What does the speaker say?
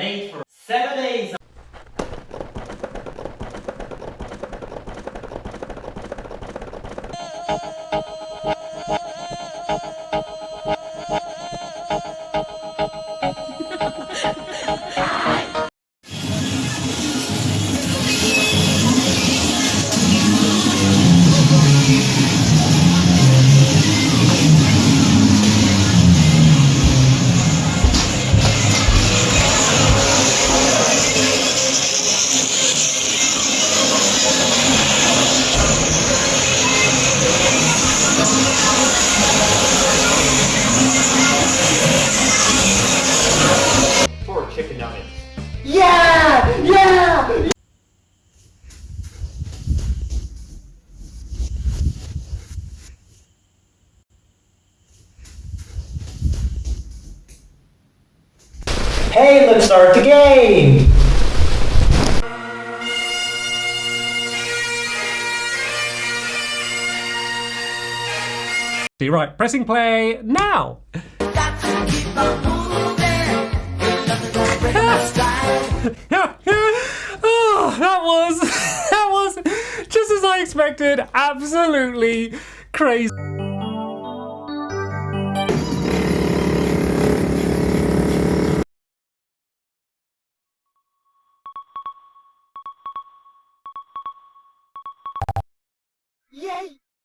made for Yeah! Yeah! Hey, let's start the game! you right, pressing play now! oh, that was that was just as I expected. Absolutely crazy. Yay!